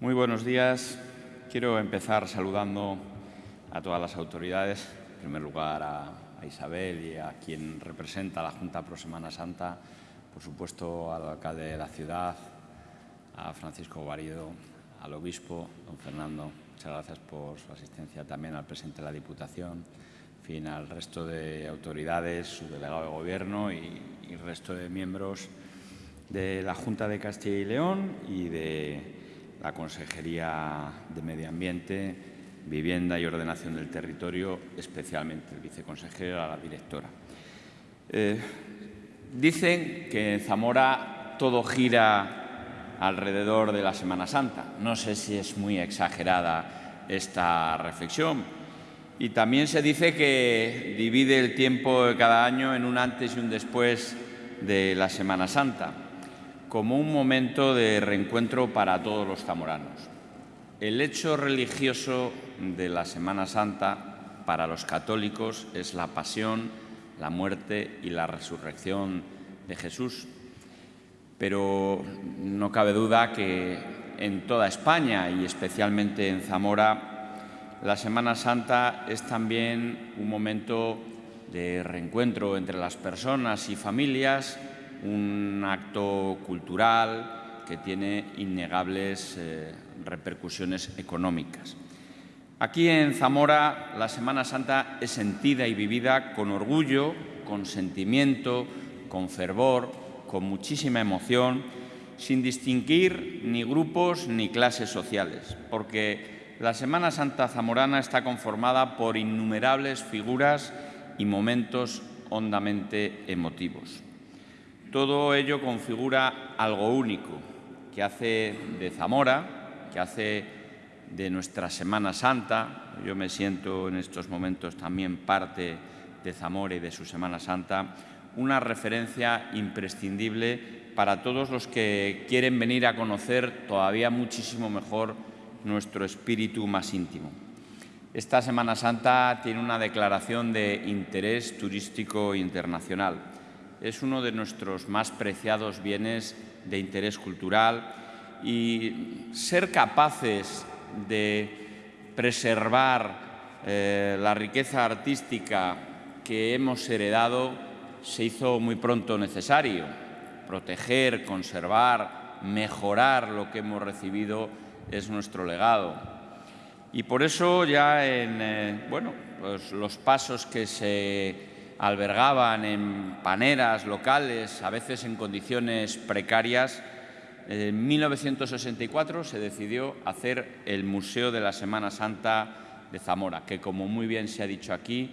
Muy buenos días. Quiero empezar saludando a todas las autoridades, en primer lugar a, Isabel y a quien representa la Junta Pro Semana Santa, por supuesto al alcalde de la ciudad, a Francisco Guarido, al obispo, don Fernando. Muchas gracias por su asistencia también al presidente de la Diputación, en fin, al resto de autoridades, su delegado de Gobierno y, y el resto de miembros de la Junta de Castilla y León y de la Consejería de Medio Ambiente, Vivienda y Ordenación del Territorio, especialmente el viceconsejero y la directora. Eh, dicen que en Zamora todo gira alrededor de la Semana Santa. No sé si es muy exagerada esta reflexión. Y también se dice que divide el tiempo de cada año en un antes y un después de la Semana Santa como un momento de reencuentro para todos los zamoranos. El hecho religioso de la Semana Santa para los católicos es la pasión, la muerte y la resurrección de Jesús. Pero no cabe duda que en toda España y especialmente en Zamora, la Semana Santa es también un momento de reencuentro entre las personas y familias un acto cultural que tiene innegables eh, repercusiones económicas. Aquí en Zamora la Semana Santa es sentida y vivida con orgullo, con sentimiento, con fervor, con muchísima emoción, sin distinguir ni grupos ni clases sociales, porque la Semana Santa zamorana está conformada por innumerables figuras y momentos hondamente emotivos. Todo ello configura algo único que hace de Zamora, que hace de nuestra Semana Santa. Yo me siento en estos momentos también parte de Zamora y de su Semana Santa, una referencia imprescindible para todos los que quieren venir a conocer todavía muchísimo mejor nuestro espíritu más íntimo. Esta Semana Santa tiene una declaración de interés turístico internacional es uno de nuestros más preciados bienes de interés cultural y ser capaces de preservar eh, la riqueza artística que hemos heredado se hizo muy pronto necesario. Proteger, conservar, mejorar lo que hemos recibido es nuestro legado. Y por eso ya en eh, bueno, pues los pasos que se albergaban en paneras locales, a veces en condiciones precarias, en 1964 se decidió hacer el Museo de la Semana Santa de Zamora, que como muy bien se ha dicho aquí,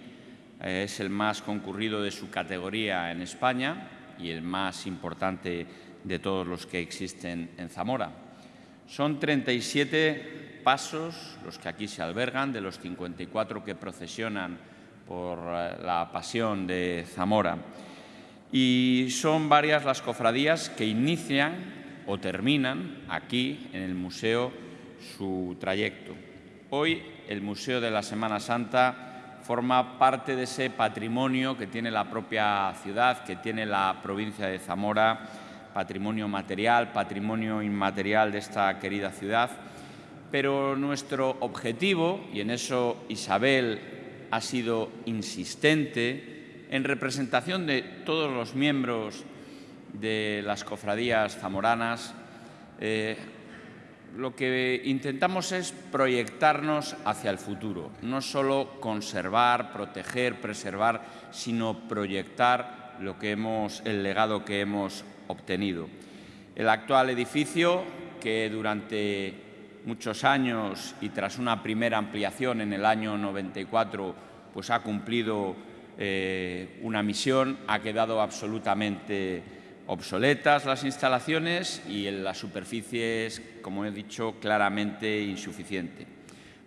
eh, es el más concurrido de su categoría en España y el más importante de todos los que existen en Zamora. Son 37 pasos los que aquí se albergan, de los 54 que procesionan por eh, la pasión de Zamora. Y son varias las cofradías que inician o terminan aquí en el museo su trayecto. Hoy el Museo de la Semana Santa forma parte de ese patrimonio que tiene la propia ciudad, que tiene la provincia de Zamora, patrimonio material, patrimonio inmaterial de esta querida ciudad. Pero nuestro objetivo, y en eso Isabel ha sido insistente en representación de todos los miembros de las cofradías zamoranas. Eh, lo que intentamos es proyectarnos hacia el futuro, no solo conservar, proteger, preservar, sino proyectar lo que hemos, el legado que hemos obtenido. El actual edificio, que durante muchos años y tras una primera ampliación en el año 94, pues ha cumplido eh, una misión, ha quedado absolutamente obsoletas las instalaciones y en la superficie es, como he dicho, claramente insuficiente.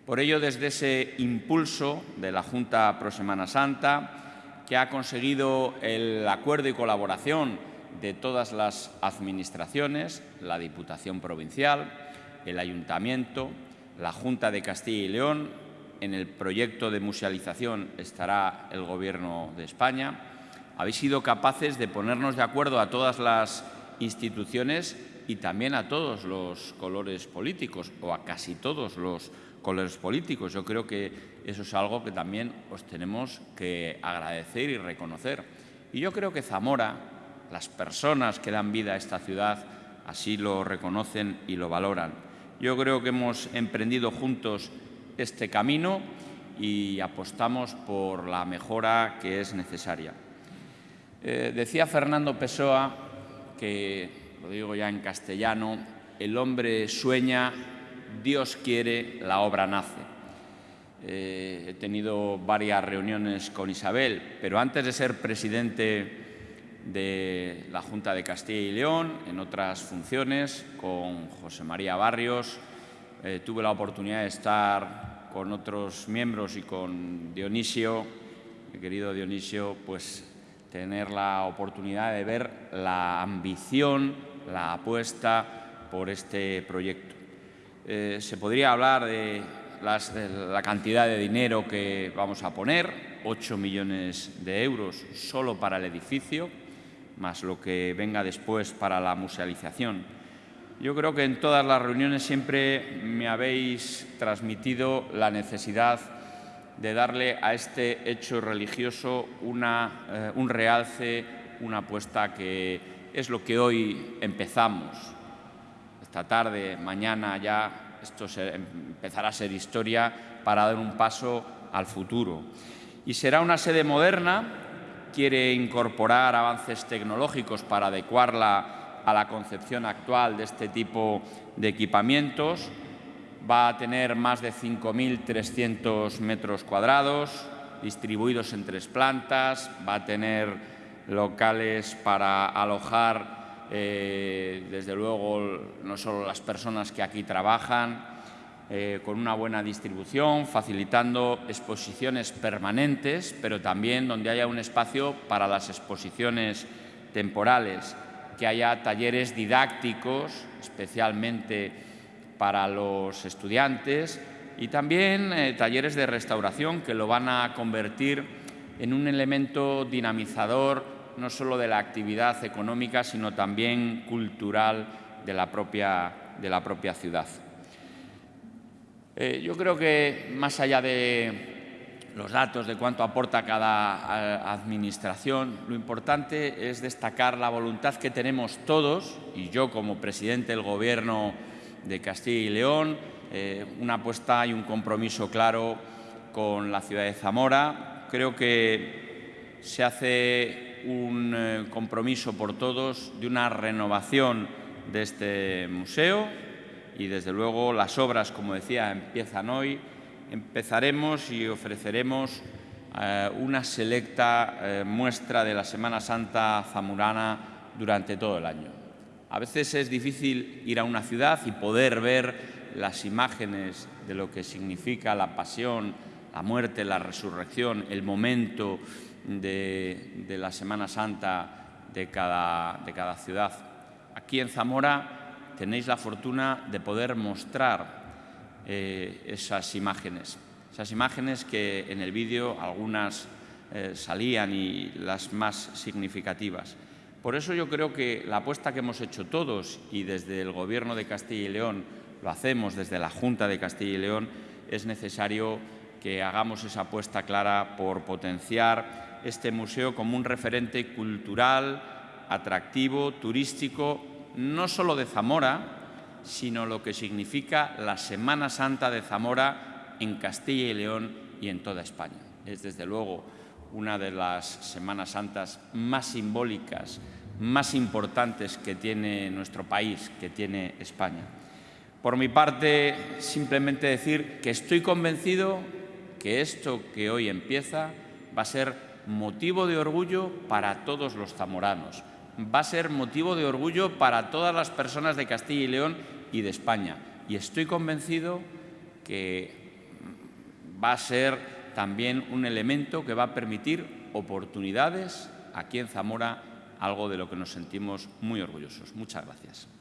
Por ello, desde ese impulso de la Junta Pro Semana Santa, que ha conseguido el acuerdo y colaboración de todas las administraciones, la Diputación Provincial, el Ayuntamiento, la Junta de Castilla y León, en el proyecto de musealización estará el Gobierno de España. Habéis sido capaces de ponernos de acuerdo a todas las instituciones y también a todos los colores políticos o a casi todos los colores políticos. Yo creo que eso es algo que también os tenemos que agradecer y reconocer. Y yo creo que Zamora, las personas que dan vida a esta ciudad, así lo reconocen y lo valoran. Yo creo que hemos emprendido juntos este camino y apostamos por la mejora que es necesaria. Eh, decía Fernando Pessoa que, lo digo ya en castellano, el hombre sueña, Dios quiere, la obra nace. Eh, he tenido varias reuniones con Isabel, pero antes de ser presidente de la Junta de Castilla y León, en otras funciones, con José María Barrios, eh, tuve la oportunidad de estar con otros miembros y con Dionisio, mi querido Dionisio, pues tener la oportunidad de ver la ambición, la apuesta por este proyecto. Eh, se podría hablar de, la cantidad de dinero que vamos a poner, 8 millones de euros solo para el edificio, más lo que venga después para la musealización. Yo creo que en todas las reuniones siempre me habéis transmitido la necesidad de darle a este hecho religioso eh, un realce, una apuesta que es lo que hoy empezamos. Esta tarde, mañana ya, esto empezará a ser historia para dar un paso al futuro. Y será una sede moderna, quiere incorporar avances tecnológicos para adecuarla a la concepción actual de este tipo de equipamientos, va a tener más de 5.300 metros cuadrados distribuidos en tres plantas, va a tener locales para alojar, eh, desde luego, no solo las personas que aquí trabajan, eh, con una buena distribución, facilitando exposiciones permanentes, pero también donde haya un espacio para las exposiciones temporales, que haya talleres didácticos, especialmente para los estudiantes y también eh, talleres de restauración que lo van a convertir en un elemento dinamizador no solo de la actividad económica, sino también cultural de la propia, de la propia ciudad. Eh, yo creo que más allá de los datos de cuánto aporta cada administración, lo importante es destacar la voluntad que tenemos todos, y yo como presidente del Gobierno de Castilla y León, eh, una apuesta y un compromiso claro con la ciudad de Zamora. Creo que se hace un eh, compromiso por todos de una renovación de este museo y desde luego las obras, como decía, empiezan hoy. Empezaremos y ofreceremos eh, una selecta muestra de la Semana Santa zamorana durante todo el año. A veces es difícil ir a una ciudad y poder ver las imágenes de lo que significa la pasión, la muerte, la resurrección, el momento de, la Semana Santa de cada, de cada ciudad. Aquí en Zamora tenéis la fortuna de poder mostrar eh, esas imágenes, esas imágenes que en el vídeo algunas eh, salían y las más significativas. Por eso yo creo que la apuesta que hemos hecho todos y desde el Gobierno de Castilla y León lo hacemos desde la Junta de Castilla y León, es necesario que hagamos esa apuesta clara por potenciar este museo como un referente cultural, atractivo, turístico, no solo de Zamora, sino lo que significa la Semana Santa de Zamora en Castilla y León y en toda España. Es desde luego una de las Semanas Santas más simbólicas, más importantes que tiene nuestro país, que tiene España. Por mi parte, simplemente decir que estoy convencido que esto que hoy empieza va a ser motivo de orgullo para todos los zamoranos, va a ser motivo de orgullo para todas las personas de Castilla y León y de España. Y estoy convencido que va a ser también un elemento que va a permitir oportunidades aquí en Zamora, algo de lo que nos sentimos muy orgullosos. Muchas gracias.